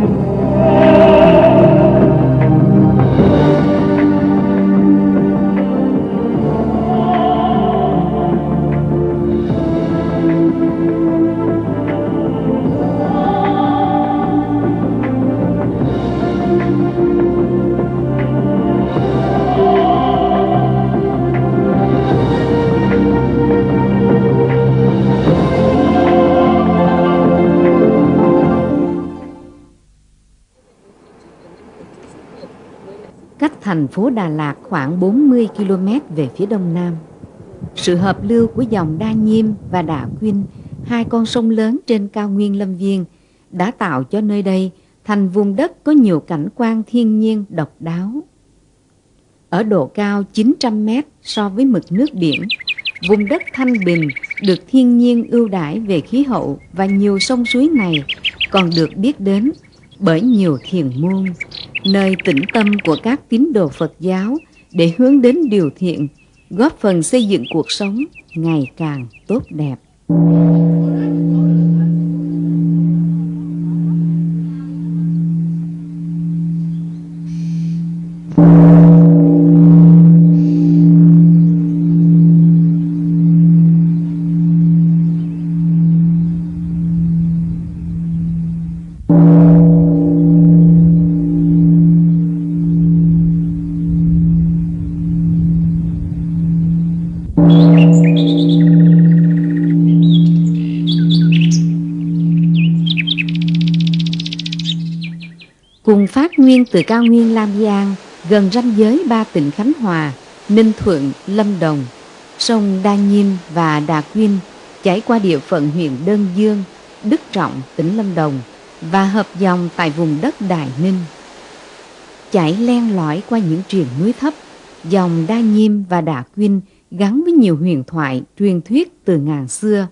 cách thành phố Đà Lạt khoảng 40 km về phía đông nam. Sự hợp lưu của dòng Đa Nhiêm và Đà Quynh, hai con sông lớn trên cao nguyên Lâm Viên, đã tạo cho nơi đây thành vùng đất có nhiều cảnh quan thiên nhiên độc đáo. Ở độ cao 900 mét so với mực nước biển, vùng đất thanh bình được thiên nhiên ưu đãi về khí hậu và nhiều sông suối này còn được biết đến bởi nhiều thiền môn, nơi tĩnh tâm của các tín đồ Phật giáo để hướng đến điều thiện, góp phần xây dựng cuộc sống ngày càng tốt đẹp. Nguyên từ cao nguyên Lam Giang, gần ranh giới ba tỉnh Khánh Hòa, Ninh Thuận, Lâm Đồng, sông Đa Nhiêm và Đà Quyên chảy qua địa phận huyện Đơn Dương, Đức Trọng, tỉnh Lâm Đồng và hợp dòng tại vùng đất Đài Ninh. Chảy len lỏi qua những triền núi thấp, dòng Đa Nhiêm và Đà Quyên gắn với nhiều huyền thoại, truyền thuyết từ ngàn xưa,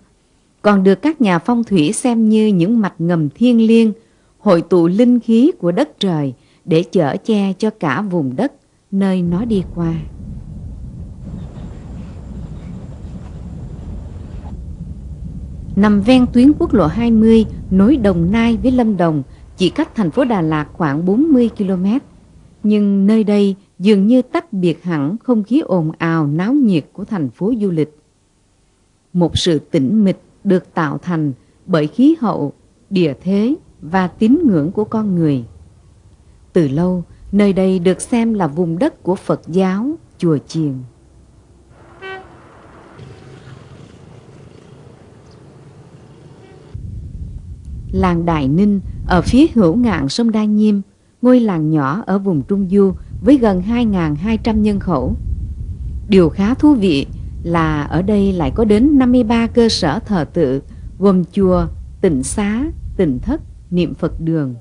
còn được các nhà phong thủy xem như những mạch ngầm thiêng liêng, hội tụ linh khí của đất trời để chở che cho cả vùng đất nơi nó đi qua. Nằm ven tuyến quốc lộ 20 nối Đồng Nai với Lâm Đồng chỉ cách thành phố Đà Lạt khoảng 40 km. Nhưng nơi đây dường như tách biệt hẳn không khí ồn ào náo nhiệt của thành phố du lịch. Một sự tĩnh mịch được tạo thành bởi khí hậu, địa thế và tín ngưỡng của con người. Từ lâu, nơi đây được xem là vùng đất của Phật giáo, chùa chiền. Làng Đại Ninh ở phía hữu ngạn sông Đa Nhiêm, ngôi làng nhỏ ở vùng Trung Du với gần 2.200 nhân khẩu. Điều khá thú vị là ở đây lại có đến 53 cơ sở thờ tự gồm chùa, tịnh xá, tịnh thất, niệm Phật đường.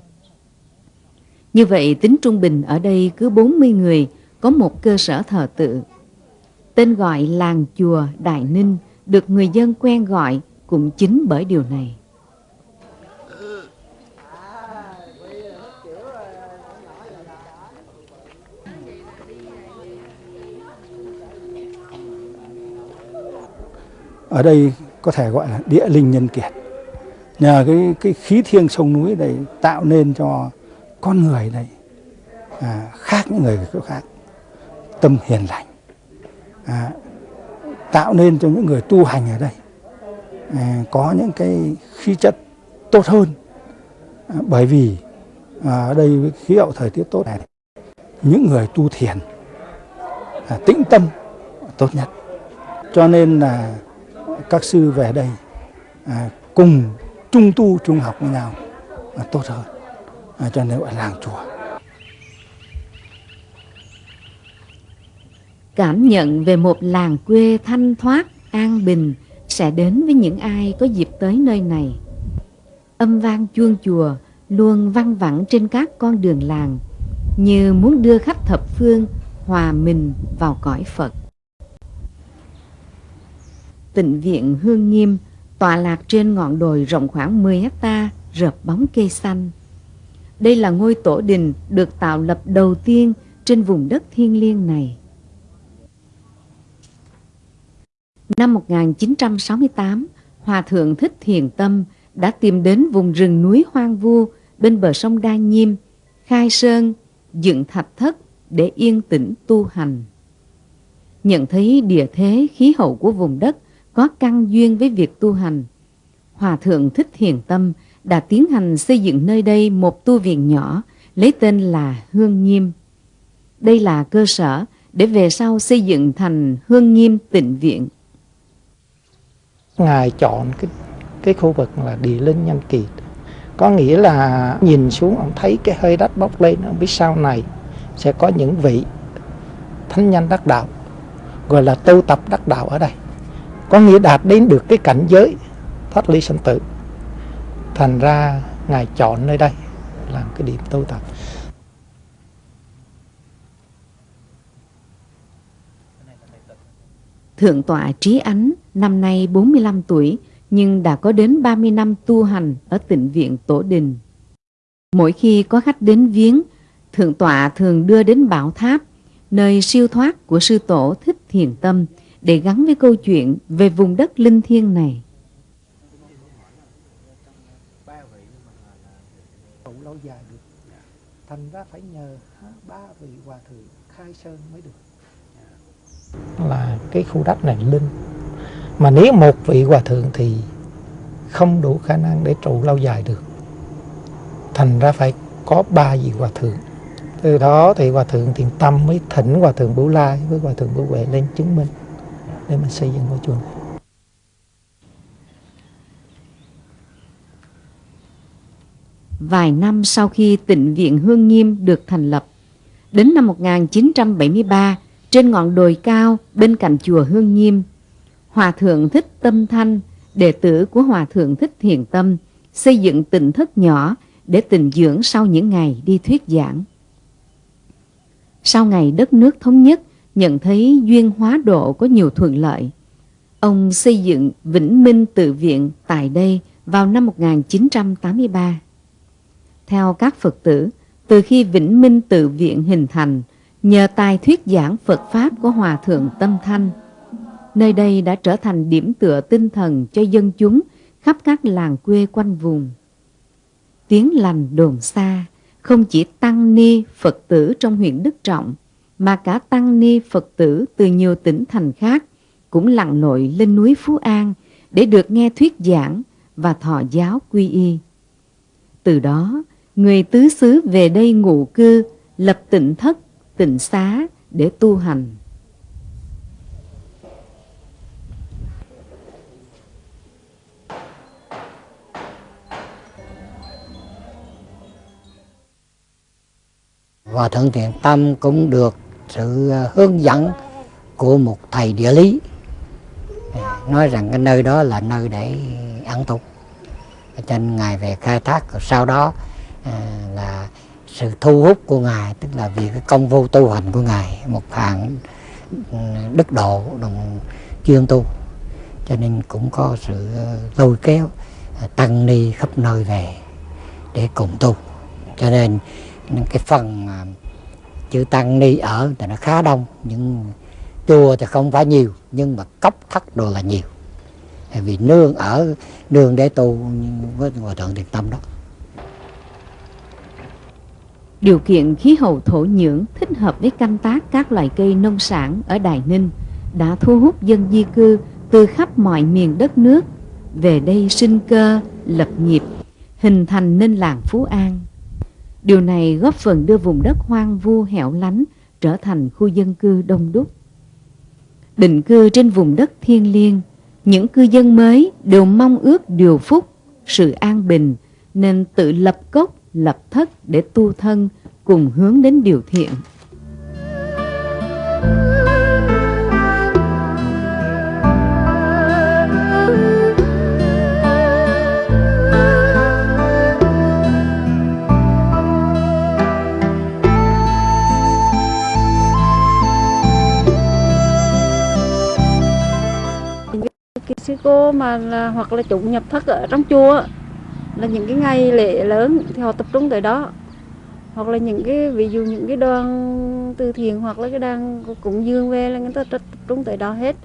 Như vậy, tính trung bình ở đây cứ 40 người, có một cơ sở thờ tự. Tên gọi làng chùa Đại Ninh được người dân quen gọi cũng chính bởi điều này. ở đây có thể gọi là địa linh nhân kiệt nhờ cái cái khí thiêng sông núi này tạo nên cho con người này à, khác những người khác tâm hiền lành à, tạo nên cho những người tu hành ở đây à, có những cái khí chất tốt hơn. À, bởi vì à, ở đây khí hậu thời tiết tốt này những người tu thiền à, tĩnh tâm tốt nhất. Cho nên là các sư về đây à, cùng trung tu trung học với nhau là tốt hơn à, cho nên gọi làng chùa Cảm nhận về một làng quê thanh thoát, an bình sẽ đến với những ai có dịp tới nơi này. Âm vang chuông chùa luôn văng vẳng trên các con đường làng, như muốn đưa khách thập phương hòa mình vào cõi Phật. Tịnh viện Hương Nghiêm tọa lạc trên ngọn đồi rộng khoảng 10 hecta rợp bóng cây xanh. Đây là ngôi tổ đình được tạo lập đầu tiên trên vùng đất thiêng liêng này. Năm 1968, Hòa Thượng Thích Thiền Tâm đã tìm đến vùng rừng núi hoang vu bên bờ sông Đa Nhiêm, khai sơn, dựng thạch thất để yên tĩnh tu hành. Nhận thấy địa thế khí hậu của vùng đất có căn duyên với việc tu hành, Hòa Thượng Thích Hiền Tâm đã tiến hành xây dựng nơi đây một tu viện nhỏ lấy tên là Hương Nghiêm. Đây là cơ sở để về sau xây dựng thành Hương Nghiêm Tịnh Viện. Ngài chọn cái cái khu vực là địa linh nhân kiệt có nghĩa là nhìn xuống ông thấy cái hơi đất bốc lên ông biết sau này sẽ có những vị thánh nhân đắc đạo gọi là tu tập đắc đạo ở đây có nghĩa đạt đến được cái cảnh giới thoát ly sanh tử thành ra ngài chọn nơi đây làm cái điểm tu tập Thượng tọa Trí Ánh năm nay 45 tuổi nhưng đã có đến 30 năm tu hành ở tịnh viện Tổ Đình. Mỗi khi có khách đến viếng, Thượng tọa thường đưa đến Bảo Tháp, nơi siêu thoát của sư tổ Thích Thiền Tâm để gắn với câu chuyện về vùng đất linh thiêng này. lâu dài được. Thành ra phải nhờ ba vị hòa thượng khai sơn mới được. Là cái khu đất này linh. Mà nếu một vị hòa thượng thì không đủ khả năng để trụ lâu dài được. Thành ra phải có ba vị hòa thượng. Từ đó thì hòa thượng thiền tâm mới thỉnh hòa thượng bửu lai với hòa thượng bửu huệ lên chứng minh để mà xây dựng ngôi chùa này Vài năm sau khi tịnh viện Hương Nghiêm được thành lập, đến năm 1973, trên ngọn đồi cao bên cạnh chùa Hương Nghiêm, Hòa Thượng Thích Tâm Thanh, đệ tử của Hòa Thượng Thích Thiền Tâm, xây dựng tịnh thất nhỏ để tình dưỡng sau những ngày đi thuyết giảng. Sau ngày đất nước thống nhất, nhận thấy duyên hóa độ có nhiều thuận lợi. Ông xây dựng Vĩnh Minh Tự Viện tại đây vào năm 1983. Theo các Phật tử, từ khi Vĩnh Minh Tự Viện hình thành, nhờ tài thuyết giảng Phật Pháp của Hòa Thượng Tâm Thanh, nơi đây đã trở thành điểm tựa tinh thần cho dân chúng khắp các làng quê quanh vùng. Tiếng lành đồn xa, không chỉ tăng ni Phật tử trong huyện Đức Trọng, mà cả tăng ni Phật tử từ nhiều tỉnh thành khác cũng lặn lội lên núi Phú An để được nghe thuyết giảng và thọ giáo quy y. Từ đó, người tứ xứ về đây ngụ cư, lập tịnh thất, tịnh xá để tu hành. Và thân Thiện Tâm cũng được sự à, hướng dẫn của một thầy địa lý. À, nói rằng cái nơi đó là nơi để ăn tục cho nên ngài về khai thác sau đó à, là sự thu hút của ngài, tức là vì cái công vô tu hành của ngài, một hàng ừ, đức độ, đồng chuyên tu. Cho nên cũng có sự lôi kéo tăng ni khắp nơi về để cùng tu. Cho nên, cái phần chữ tăng ni ở thì nó khá đông nhưng chùa thì không phải nhiều nhưng mà cốc thất đồ là nhiều. Vì nương ở nương để tu với hòa thượng thiền tâm đó. Điều kiện khí hậu thổ nhưỡng thích hợp với canh tác các loại cây nông sản ở Đài Ninh đã thu hút dân di cư từ khắp mọi miền đất nước. Về đây sinh cơ, lập nghiệp, hình thành nên làng Phú An. Điều này góp phần đưa vùng đất hoang vu hẻo lánh trở thành khu dân cư đông đúc. Định cư trên vùng đất thiên liêng, những cư dân mới đều mong ước điều phúc, sự an bình, nên tự lập cốc, lập thất để tu thân, cùng hướng đến điều thiện. sư cô mà là, hoặc là chủ nhập thất ở trong chùa là những cái ngày lễ lớn thì họ tập trung tới đó. Hoặc là những cái ví dụ những cái đoàn từ thiện hoặc là cái đoàn cúng dương về là người ta tập trung tới đó hết.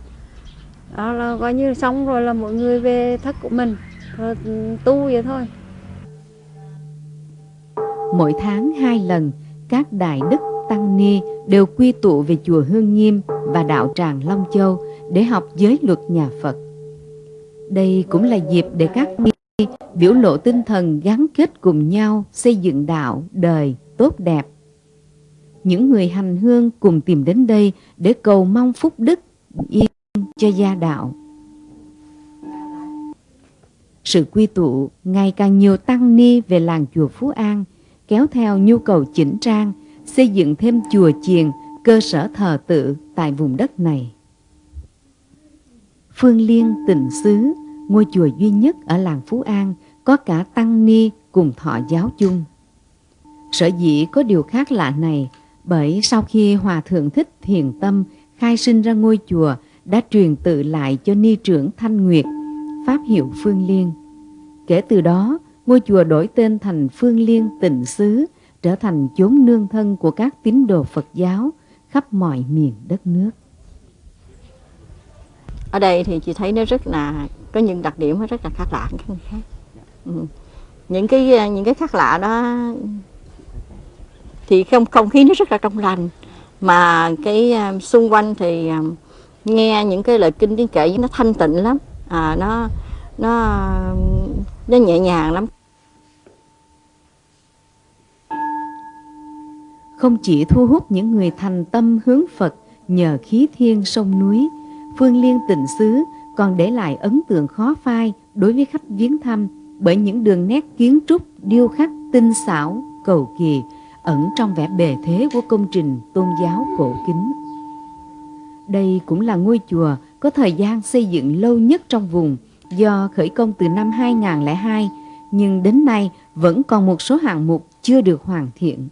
Đó là coi như xong rồi là mọi người về thất của mình rồi tu vậy thôi. Mỗi tháng hai lần các đại đức tăng ni đều quy tụ về chùa Hương Nghiêm và đạo tràng Long Châu để học giới luật nhà Phật. Đây cũng là dịp để các ni biểu lộ tinh thần gắn kết cùng nhau xây dựng đạo, đời tốt đẹp. Những người hành hương cùng tìm đến đây để cầu mong phúc đức yên cho gia đạo. Sự quy tụ ngày càng nhiều tăng ni về làng chùa Phú An kéo theo nhu cầu chỉnh trang, xây dựng thêm chùa chiền, cơ sở thờ tự tại vùng đất này. Phương Liên Tịnh Xứ, ngôi chùa duy nhất ở làng Phú An, có cả tăng ni cùng thọ giáo chung. Sở dĩ có điều khác lạ này bởi sau khi Hòa Thượng Thích Thiền Tâm khai sinh ra ngôi chùa đã truyền tự lại cho ni trưởng Thanh Nguyệt, Pháp hiệu Phương Liên. Kể từ đó, ngôi chùa đổi tên thành Phương Liên Tịnh Xứ, trở thành chốn nương thân của các tín đồ Phật giáo khắp mọi miền đất nước. Ở đây thì chị thấy nó rất là có những đặc điểm nó rất là khác lạ các khác. Ừ. Những cái à, những cái khác lạ đó thì không không khí nó rất là trong lành mà cái à, xung quanh thì à, nghe những cái lời kinh tiếng kể nó thanh tịnh lắm à, nó nó nó nhẹ nhàng lắm không chỉ thu hút những người thành tâm hướng Phật nhờ khí thiên sông núi, Phương Liên tình Xứ còn để lại ấn tượng khó phai đối với khách viếng thăm bởi những đường nét kiến trúc điêu khắc tinh xảo, cầu kỳ ẩn trong vẻ bề thế của công trình tôn giáo cổ kính. Đây cũng là ngôi chùa có thời gian xây dựng lâu nhất trong vùng do khởi công từ năm 2002 nhưng đến nay vẫn còn một số hạng mục chưa được hoàn thiện.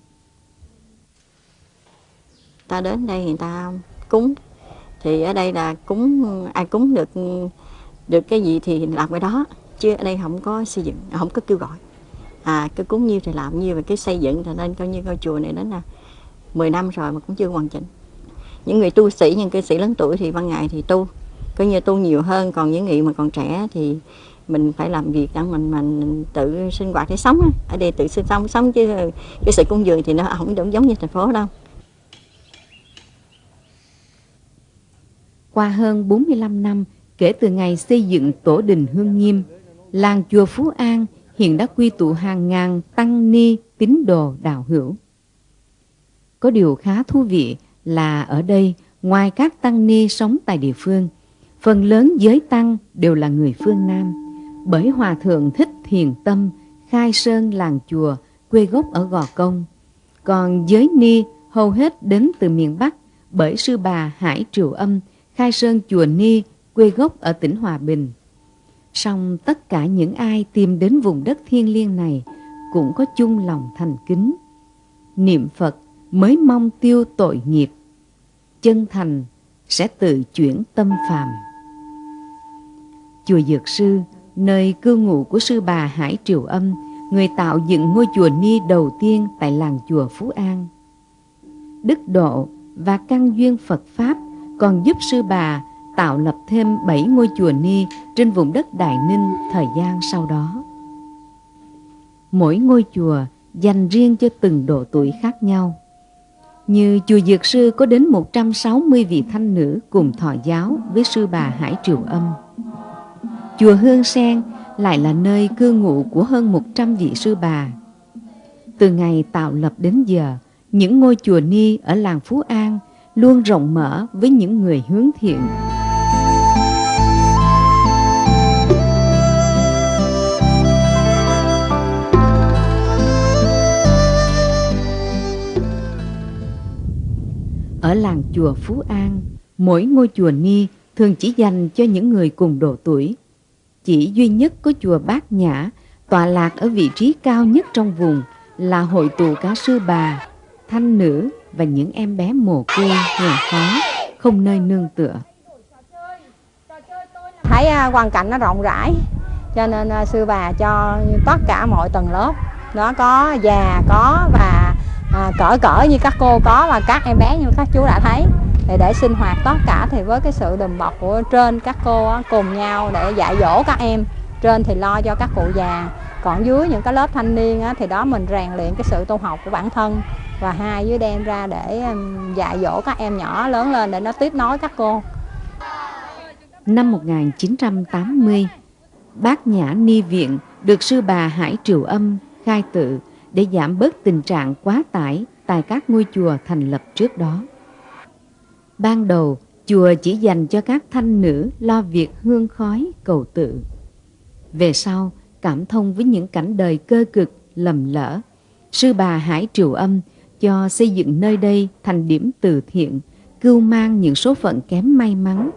Ta đến đây người ta cúng thì ở đây là cúng, ai cúng được được cái gì thì làm cái đó. Chứ ở đây không có xây dựng, không có kêu gọi. À cái cúng nhiêu thì làm nhiêu và cái xây dựng thì nên coi như ngôi chùa này đến là 10 năm rồi mà cũng chưa hoàn chỉnh. Những người tu sĩ, những cư sĩ lớn tuổi thì ban ngày thì tu. Coi như tu nhiều hơn, còn những người mà còn trẻ thì mình phải làm việc để mình mình tự sinh hoạt để sống ở đây tự sinh sống sống chứ cái sự cung dường thì nó không giống giống như thành phố đâu. Qua hơn 45 năm kể từ ngày xây dựng tổ đình Hương Nghiêm làng chùa Phú An hiện đã quy tụ hàng ngàn tăng ni tín đồ đạo hữu. Có điều khá thú vị là ở đây, ngoài các tăng ni sống tại địa phương, phần lớn giới tăng đều là người phương Nam, bởi Hòa Thượng Thích Thiền Tâm, khai sơn làng chùa, quê gốc ở Gò Công. Còn giới ni hầu hết đến từ miền Bắc, bởi sư bà Hải Triều Âm, khai sơn chùa Ni, quê gốc ở tỉnh Hòa Bình. Song tất cả những ai tìm đến vùng đất thiêng liêng này cũng có chung lòng thành kính. Niệm Phật mới mong tiêu tội nghiệp. Chân thành sẽ tự chuyển tâm phàm. Chùa Dược Sư, nơi cư ngụ của sư bà Hải Triều Âm, người tạo dựng ngôi chùa Ni đầu tiên tại làng chùa Phú An. Đức độ và căn duyên Phật Pháp còn giúp sư bà tạo lập thêm 7 ngôi chùa Ni trên vùng đất Đại Ninh thời gian sau đó. Mỗi ngôi chùa dành riêng cho từng độ tuổi khác nhau. Như chùa Dược Sư có đến 160 vị thanh nữ cùng thọ giáo với sư bà Hải Triều Âm. Chùa Hương Sen lại là nơi cư ngụ của hơn 100 vị sư bà. Từ ngày tạo lập đến giờ, những ngôi chùa Ni ở làng Phú An luôn rộng mở với những người hướng thiện. Ở làng chùa Phú An, mỗi ngôi chùa Ni thường chỉ dành cho những người cùng độ tuổi. Chỉ duy nhất có chùa Bát Nhã tọa lạc ở vị trí cao nhất trong vùng là hội tụ cả sư bà, thanh nữ và những em bé mồ côi, nghèo khó, không nơi nương tựa. Thấy hoàn cảnh nó rộng rãi, cho nên à, sư bà cho tất cả mọi tầng lớp, nó có già, có và à, cỡ cỡ như các cô có và các em bé như các chú đã thấy. Thì để sinh hoạt tất cả thì với cái sự đùm bọc của trên các cô cùng nhau để dạy dỗ các em trên thì lo cho các cụ già. Còn dưới những cái lớp thanh niên á, thì đó mình rèn luyện cái sự tu học của bản thân và hai dưới đem ra để um, dạy dỗ các em nhỏ lớn lên để nó tiếp nối các cô Năm 1980, Bác Nhã Ni Viện được sư bà Hải Triều Âm khai tự để giảm bớt tình trạng quá tải tại các ngôi chùa thành lập trước đó. Ban đầu, chùa chỉ dành cho các thanh nữ lo việc hương khói cầu tự. Về sau, cảm thông với những cảnh đời cơ cực, lầm lỡ, sư bà Hải Triều Âm cho xây dựng nơi đây thành điểm từ thiện, cưu mang những số phận kém may mắn.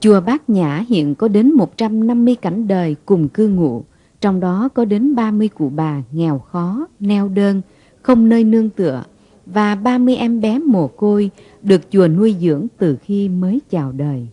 Chùa Bát Nhã hiện có đến 150 cảnh đời cùng cư ngụ, trong đó có đến 30 cụ bà nghèo khó, neo đơn, không nơi nương tựa và 30 em bé mồ côi được chùa nuôi dưỡng từ khi mới chào đời.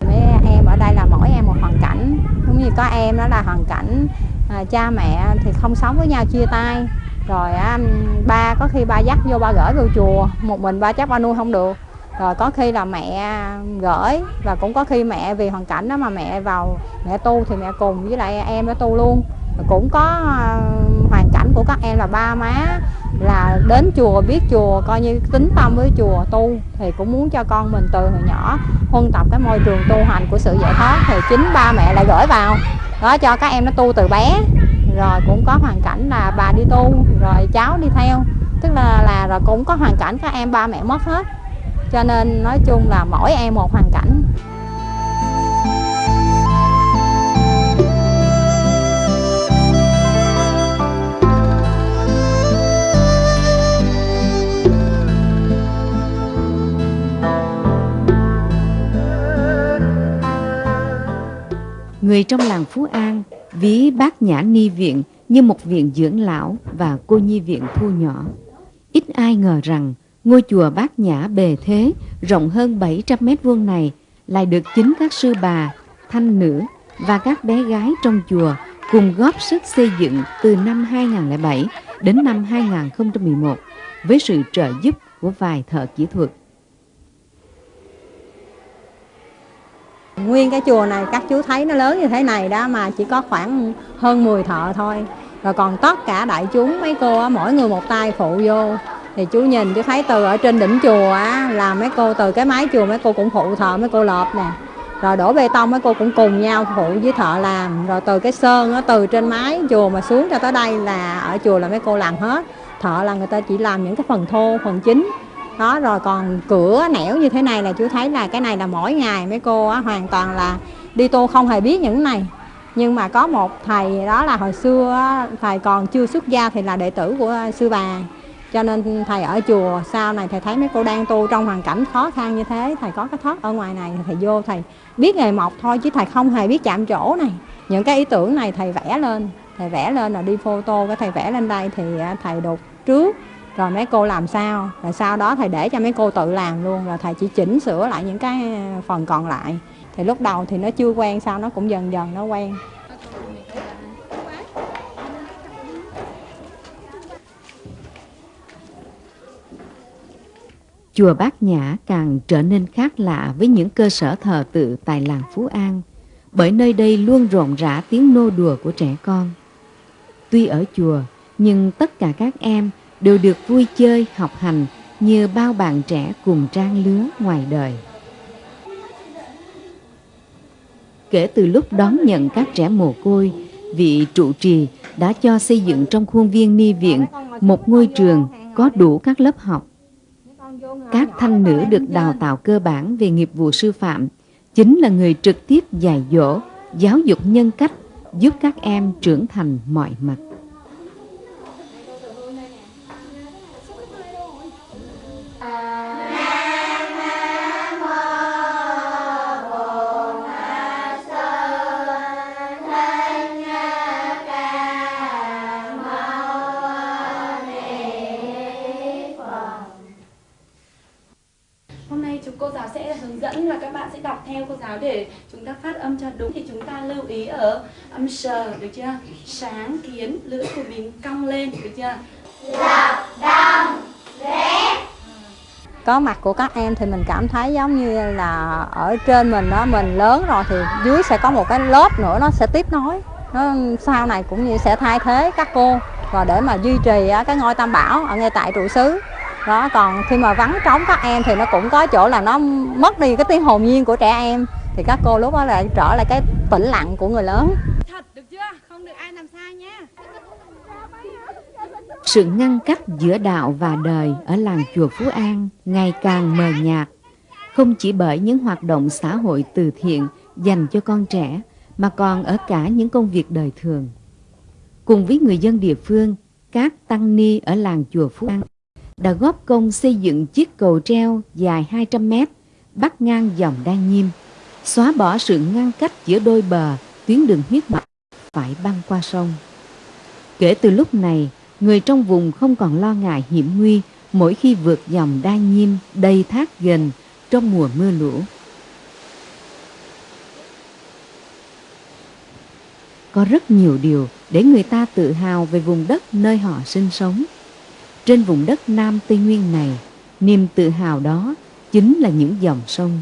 Mấy em ở đây là mỗi em một hoàn cảnh, cũng như có em đó là hoàn cảnh à, cha mẹ thì không sống với nhau chia tay, rồi á, ba có khi ba dắt vô ba gửi vào chùa, một mình ba chắc ba nuôi không được, rồi có khi là mẹ gửi và cũng có khi mẹ vì hoàn cảnh đó mà mẹ vào mẹ tu thì mẹ cùng với lại em nó tu luôn. Cũng có ờ, hoàn cảnh của các em là ba má là đến chùa biết chùa coi như tính tâm với chùa tu thì cũng muốn cho con mình từ hồi nhỏ huân tập cái môi trường tu hành của sự giải thoát thì chính ba mẹ lại gửi vào. Đó cho các em nó tu từ bé rồi cũng có hoàn cảnh là bà đi tu, rồi cháu đi theo. Tức là là, rồi cũng có hoàn cảnh các em ba mẹ mất hết. Cho nên nói chung là mỗi em một hoàn cảnh. Người trong làng Phú An ví bác Nhã Ni Viện như một viện dưỡng lão và cô nhi viện thu nhỏ. Ít ai ngờ rằng ngôi chùa bát nhã bề thế rộng hơn 700 mét vuông này lại được chính các sư bà, thanh nữ và các bé gái trong chùa cùng góp sức xây dựng từ năm 2007 đến năm 2011 với sự trợ giúp của vài thợ kỹ thuật. Nguyên cái chùa này các chú thấy nó lớn như thế này đó mà chỉ có khoảng hơn 10 thợ thôi. Rồi còn tất cả đại chúng mấy cô mỗi người một tay phụ vô. Thì chú nhìn chú thấy từ ở trên đỉnh chùa á, là mấy cô từ cái mái chùa mấy cô cũng phụ thợ, mấy cô lợp nè. Rồi đổ bê tông mấy cô cũng cùng nhau phụ với thợ làm. Rồi từ cái sơn á, từ trên mái chùa mà xuống cho tới đây là ở chùa là mấy cô làm hết. Thợ là người ta chỉ làm những cái phần thô, phần chính đó rồi còn cửa nẻo như thế này là chú thấy là cái này là mỗi ngày mấy cô á, hoàn toàn là đi tô không hề biết những này. Nhưng mà có một thầy đó là hồi xưa á, thầy còn chưa xuất gia thì là đệ tử của sư bà. Cho nên thầy ở chùa sau này thầy thấy mấy cô đang tu trong hoàn cảnh khó khăn như thế thầy có cái thoát ở ngoài này thầy vô thầy biết nghề mộc thôi chứ thầy không hề biết chạm chỗ này. Những cái ý tưởng này thầy vẽ lên thầy vẽ lên là đi photo cái thầy vẽ lên đây thì à, thầy đục trước rồi mấy cô làm sao? Rồi sau đó thầy để cho mấy cô tự làm luôn rồi thầy chỉ chỉnh sửa lại những cái ờ, phần còn lại. Thì lúc đầu thì nó chưa quen sau nó cũng dần dần nó quen. Chùa Bát Nhã càng trở nên khác lạ với những cơ sở thờ tự tại làng Phú An, bởi nơi đây luôn rộn rã tiếng nô đùa của trẻ con. Tuy ở chùa, nhưng tất cả các em đều được vui chơi, học hành như bao bạn trẻ cùng trang lứa ngoài đời. Kể từ lúc đón nhận các trẻ mồ côi, vị trụ trì đã cho xây dựng trong khuôn viên ni viện một ngôi trường có đủ các lớp học các thanh nữ được đào tạo cơ bản về nghiệp vụ sư phạm chính là người trực tiếp dạy dỗ, giáo dục nhân cách, giúp các em trưởng thành mọi mặt. Để chúng ta phát âm cho đúng. Thì chúng ta lưu ý ở âm sờ được chưa? Sáng kiến lưỡi của mình cong lên được chưa? Lập đông rẽ có mặt của các em thì mình cảm thấy giống như là ở trên mình đó mình lớn rồi thì dưới sẽ có một cái lớp nữa nó sẽ tiếp nối. Nó sau này cũng như sẽ thay thế các cô. Và để mà duy trì cái ngôi tam bảo ở ngay tại trụ xứ đó còn khi mà vắng trống các em thì nó cũng có chỗ là nó mất đi cái tiếng hồn nhiên của trẻ em. Thì các cô lúc đó lại trở lại cái tĩnh lặng của người lớn. Thật được chưa? Không được ai làm sai nha. Sự ngăn cách giữa đạo và đời ở làng chùa Phú An ngày càng mờ nhạt, không chỉ bởi những hoạt động xã hội từ thiện dành cho con trẻ, mà còn ở cả những công việc đời thường. Cùng với người dân địa phương, các tăng ni ở làng chùa Phú An đã góp công xây dựng chiếc cầu treo dài 200 mét bắc ngang dòng Đa Nhiêm, xóa bỏ sự ngăn cách giữa đôi bờ tuyến đường huyết mạch phải băng qua sông. Kể từ lúc này, người trong vùng không còn lo ngại hiểm nguy mỗi khi vượt dòng Đa Nhiêm đầy thác gần trong mùa mưa lũ. Có rất nhiều điều để người ta tự hào về vùng đất nơi họ sinh sống. Trên vùng đất Nam Tây Nguyên này, niềm tự hào đó chính là những dòng sông.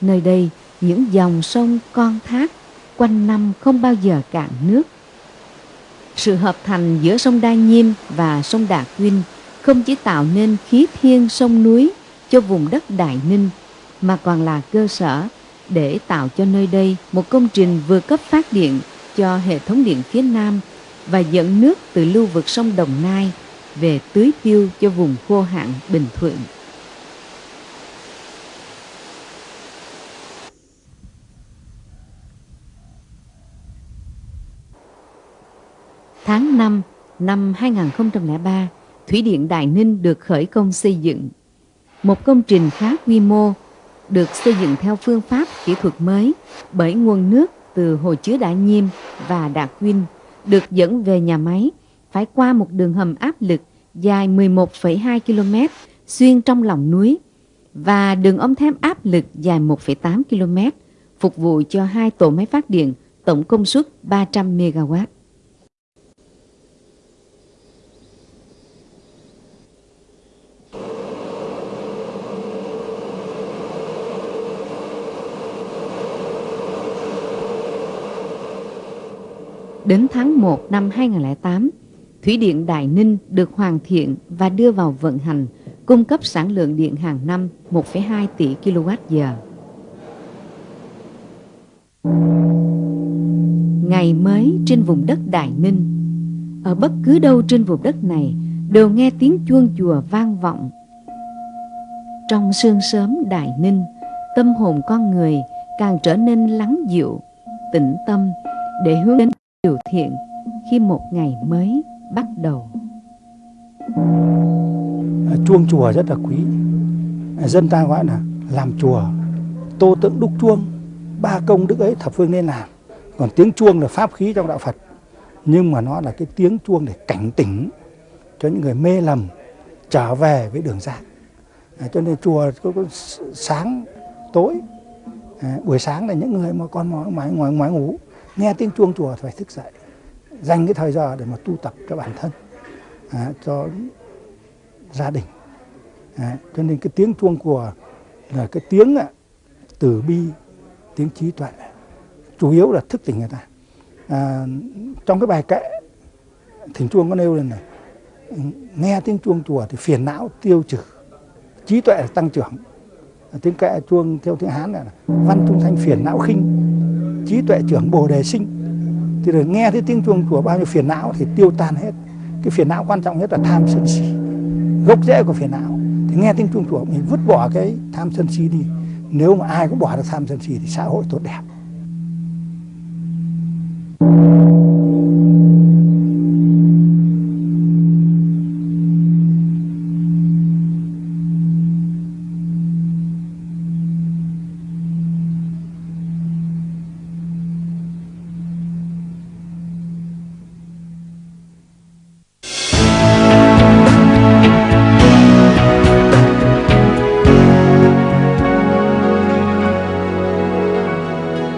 Nơi đây, những dòng sông con thác quanh năm không bao giờ cạn nước. Sự hợp thành giữa sông Đa Nhiêm và sông Đà Quynh không chỉ tạo nên khí thiên sông núi cho vùng đất Đại Ninh, mà còn là cơ sở để tạo cho nơi đây một công trình vừa cấp phát điện cho hệ thống điện phía Nam và dẫn nước từ lưu vực sông Đồng Nai về tưới tiêu cho vùng khô hạn Bình Thuận. Tháng 5 năm 2003, Thủy điện Đại Ninh được khởi công xây dựng. Một công trình khá quy mô, được xây dựng theo phương pháp kỹ thuật mới bởi nguồn nước từ hồ chứa Đại Nhiêm và Đạ Quynh được dẫn về nhà máy phải qua một đường hầm áp lực dài 11,2 km xuyên trong lòng núi và đường ống thép áp lực dài 1,8 km phục vụ cho hai tổ máy phát điện tổng công suất 300 MW. Đến tháng 1 năm 2008, Thủy điện Đại Ninh được hoàn thiện và đưa vào vận hành, cung cấp sản lượng điện hàng năm 1,2 tỷ kWh. Ngày mới trên vùng đất Đại Ninh, ở bất cứ đâu trên vùng đất này đều nghe tiếng chuông chùa vang vọng. Trong sương sớm Đại Ninh, tâm hồn con người càng trở nên lắng dịu, tĩnh tâm để hướng đến điều thiện khi một ngày mới bắt đầu. À, chuông chùa rất là quý. À, dân ta gọi là làm chùa, tô tượng đúc chuông, ba công đức ấy thập phương nên làm. Còn tiếng chuông là pháp khí trong đạo Phật. Nhưng mà nó là cái tiếng chuông để cảnh tỉnh cho những người mê lầm trở về với đường giác. À, cho nên chùa có, có sáng tối à, buổi sáng là những người mà con ngoài ngoài ngoài ngủ nghe tiếng chuông chùa phải thức dậy dành cái thời giờ để mà tu tập cho bản thân à, cho gia đình. À, cho nên cái tiếng chuông của là cái tiếng à, từ bi tiếng trí tuệ chủ yếu là thức tỉnh người ta. À, trong cái bài kệ thỉnh chuông có nêu lên này nghe tiếng chuông chùa thì phiền não tiêu trừ trí tuệ tăng trưởng. Tiếng kệ chuông theo tiếng hán là văn trung thanh phiền não khinh trí tuệ trưởng bồ đề sinh thì được nghe thấy tiếng chuông chùa bao nhiêu phiền não thì tiêu tan hết. Cái phiền não quan trọng nhất là tham sân si, gốc rễ của phiền não. Thì nghe tiếng chuông chùa, mình vứt bỏ cái tham sân si đi. Nếu mà ai cũng bỏ được tham sân si thì xã hội tốt đẹp.